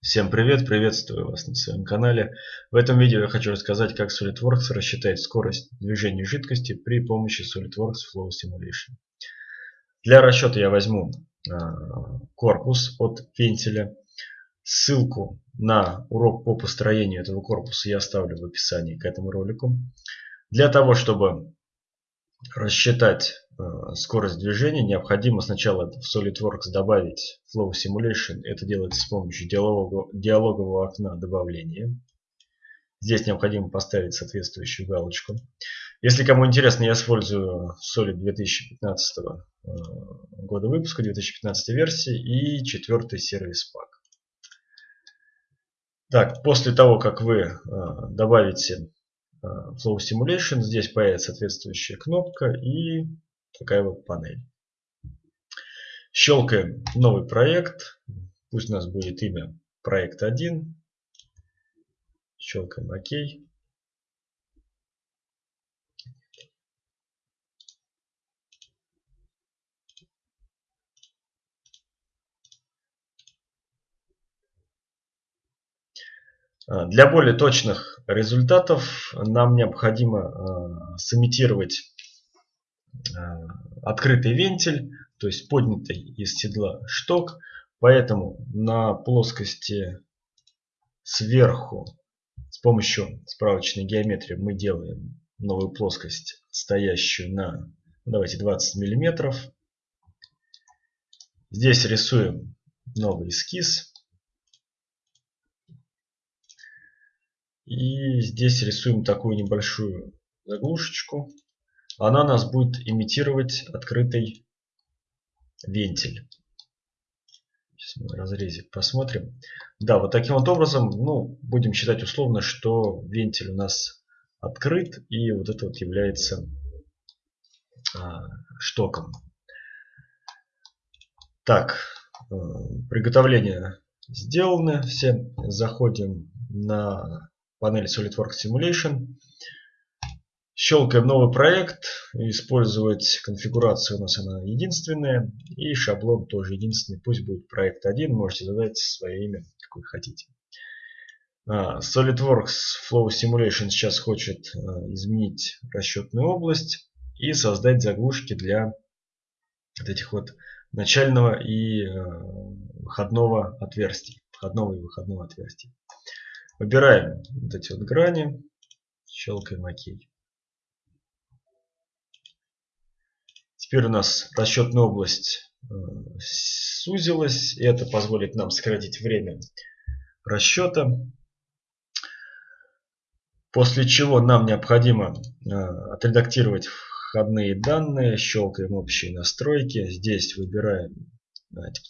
Всем привет, приветствую вас на своем канале. В этом видео я хочу рассказать, как SolidWorks рассчитать скорость движения жидкости при помощи SolidWorks Flow Simulation. Для расчета я возьму а, корпус от вентиля. Ссылку на урок по построению этого корпуса я оставлю в описании к этому ролику. Для того, чтобы рассчитать Э, скорость движения, необходимо сначала в SolidWorks добавить Flow Simulation. Это делается с помощью диалогового, диалогового окна добавления. Здесь необходимо поставить соответствующую галочку. Если кому интересно, я использую Solid 2015 э, года выпуска, 2015 версии и четвертый сервис пак. Так, после того, как вы э, добавите Flow Simulation, здесь появится соответствующая кнопка и такая вот панель. Щелкаем новый проект. Пусть у нас будет имя проект 1. Щелкаем ОК. А, для более точных результатов нам необходимо а, сымитировать открытый вентиль, то есть поднятый из седла шток. Поэтому на плоскости сверху с помощью справочной геометрии мы делаем новую плоскость, стоящую на, давайте 20 миллиметров. Здесь рисуем новый эскиз. И здесь рисуем такую небольшую заглушечку она нас будет имитировать открытый вентиль. Сейчас мы разрезик посмотрим. Да, вот таким вот образом, ну, будем считать условно, что вентиль у нас открыт, и вот это вот является а, штоком. Так, э, приготовление сделаны все. Заходим на панель SolidWorks Simulation. Щелкаем новый проект. Использовать конфигурацию у нас она единственная. И шаблон тоже единственный. Пусть будет проект 1. Можете задать свое имя, какое хотите. А, SolidWorks Flow Simulation сейчас хочет а, изменить расчетную область и создать заглушки для вот этих вот начального и а, выходного отверстий. Входного и выходного отверстий. Выбираем вот эти вот грани. Щелкаем ОК. Теперь у нас расчетная область э, сузилась. И это позволит нам сократить время расчета. После чего нам необходимо э, отредактировать входные данные. Щелкаем общие настройки. Здесь выбираем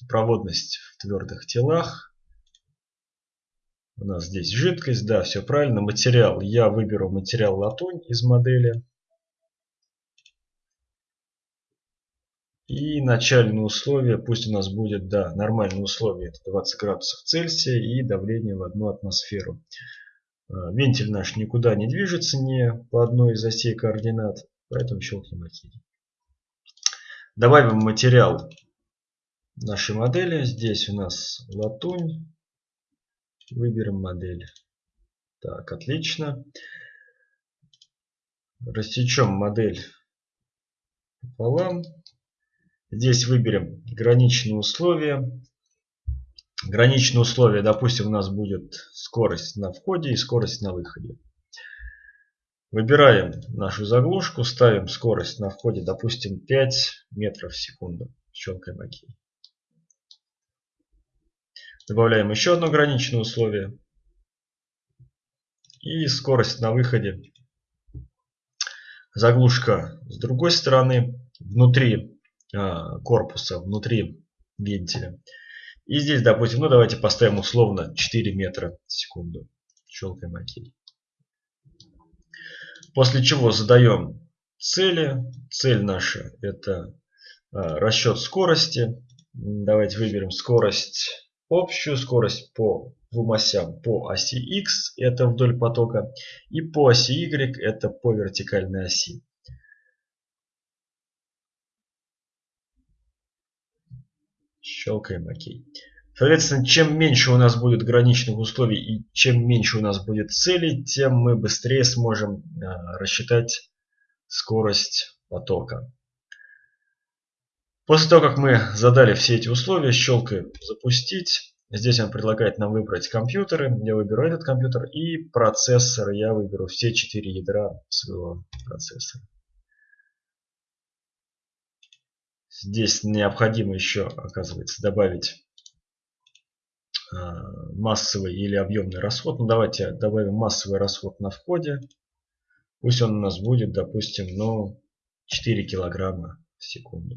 проводность в твердых телах. У нас здесь жидкость, да, все правильно. Материал, я выберу материал латунь из модели. И начальные условия, пусть у нас будет, да, нормальные условия, это 20 градусов Цельсия и давление в одну атмосферу. А, вентиль наш никуда не движется, не по одной из осей координат, поэтому щелкнем ОК. Добавим материал нашей модели. Здесь у нас латунь. Выберем модель. Так, отлично. Рассечем модель пополам. Здесь выберем граничные условия. Граничные условия, допустим, у нас будет скорость на входе и скорость на выходе. Выбираем нашу заглушку, ставим скорость на входе, допустим, 5 метров в секунду. Щелкаем ОК. Добавляем еще одно граничное условие. И скорость на выходе. Заглушка с другой стороны. Внутри корпуса внутри вентиля. И здесь, допустим, ну давайте поставим условно 4 метра в секунду. Щелкаем ОК. После чего задаем цели. Цель наша это а, расчет скорости. Давайте выберем скорость общую, скорость по двум осям по оси X, это вдоль потока, и по оси Y, это по вертикальной оси. Щелкаем ОК. Соответственно, чем меньше у нас будет граничных условий и чем меньше у нас будет целей, тем мы быстрее сможем а, рассчитать скорость потока. После того, как мы задали все эти условия, щелкаем «Запустить». Здесь он предлагает нам выбрать компьютеры. Я выберу этот компьютер и процессор. Я выберу все четыре ядра своего процессора. Здесь необходимо еще, оказывается, добавить а, массовый или объемный расход. Ну, давайте добавим массовый расход на входе. Пусть он у нас будет, допустим, ну, 4 килограмма в секунду.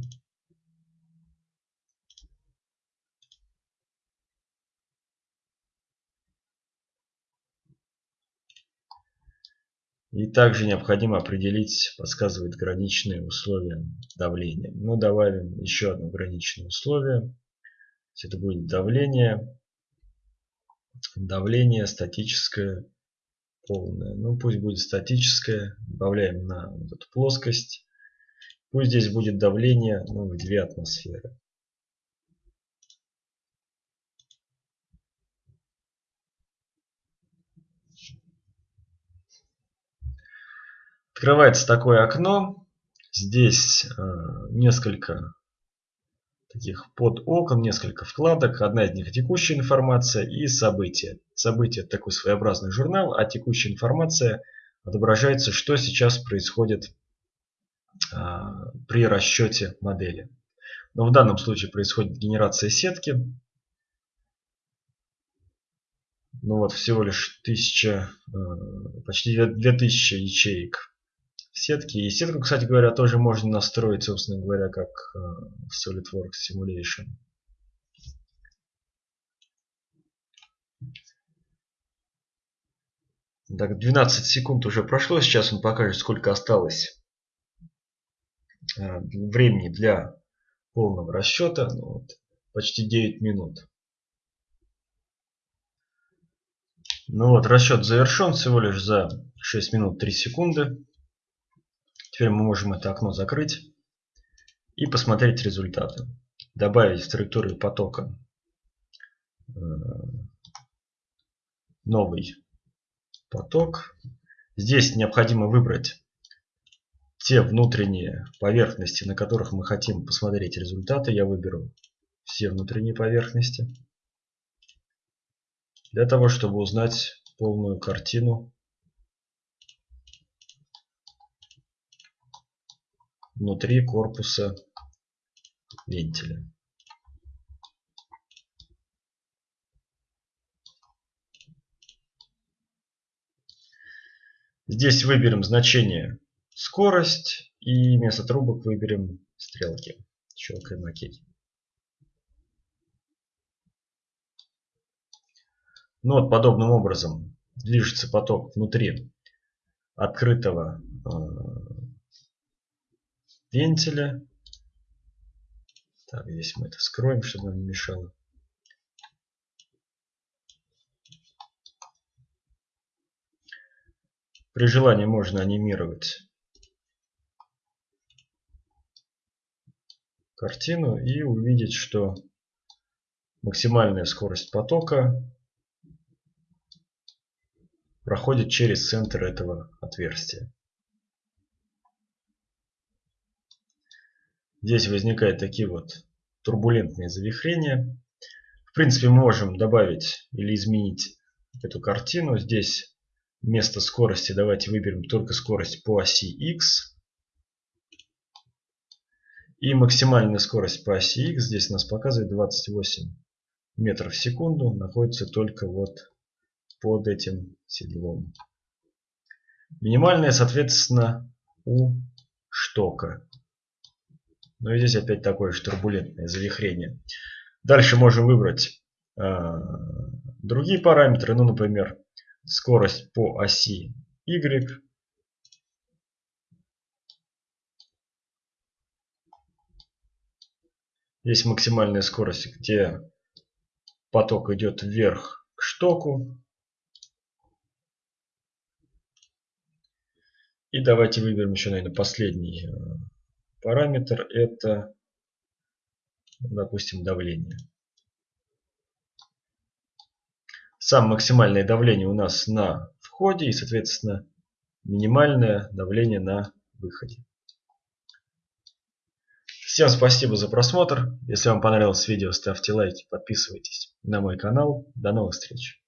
И также необходимо определить, подсказывает граничные условия давления. Ну, добавим еще одно граничное условие. Это будет давление давление статическое полное. Ну пусть будет статическое. Добавляем на вот эту плоскость. Пусть здесь будет давление ну, в 2 атмосферы. Открывается такое окно. Здесь э, несколько таких под окон, несколько вкладок. Одна из них текущая информация и события. События это такой своеобразный журнал, а текущая информация отображается, что сейчас происходит а, при расчете модели. Но в данном случае происходит генерация сетки. Ну вот всего лишь 1000, э, почти 2000 ячеек сетки. И сетку, кстати говоря, тоже можно настроить, собственно говоря, как э, в SolidWorks Simulation. Так, 12 секунд уже прошло. Сейчас он покажет, сколько осталось э, времени для полного расчета. Ну, вот, почти 9 минут. Ну вот, расчет завершен всего лишь за 6 минут 3 секунды. Теперь мы можем это окно закрыть и посмотреть результаты. Добавить в траекторию потока э, новый поток. Здесь необходимо выбрать те внутренние поверхности, на которых мы хотим посмотреть результаты. Я выберу все внутренние поверхности. Для того, чтобы узнать полную картину внутри корпуса вентиля. Здесь выберем значение скорость и вместо трубок выберем стрелки. Щелкаем ОК. Ну вот подобным образом движется поток внутри открытого э, вентиля. Так, здесь мы это скроем, чтобы нам не мешало. При желании можно анимировать картину и увидеть, что максимальная скорость потока проходит через центр этого отверстия. Здесь возникают такие вот турбулентные завихрения. В принципе, мы можем добавить или изменить эту картину. Здесь вместо скорости давайте выберем только скорость по оси X. И максимальная скорость по оси X здесь у нас показывает 28 метров в секунду. Находится только вот под этим седлом. Минимальная, соответственно, у штока. Ну и здесь опять такое же турбулентное завихрение. Дальше можем выбрать э, другие параметры. Ну, например, скорость по оси Y. Здесь максимальная скорость, где поток идет вверх к штоку. И давайте выберем еще, наверное, последний э, Параметр это, допустим, давление. Самое максимальное давление у нас на входе и, соответственно, минимальное давление на выходе. Всем спасибо за просмотр. Если вам понравилось видео, ставьте лайки, подписывайтесь на мой канал. До новых встреч.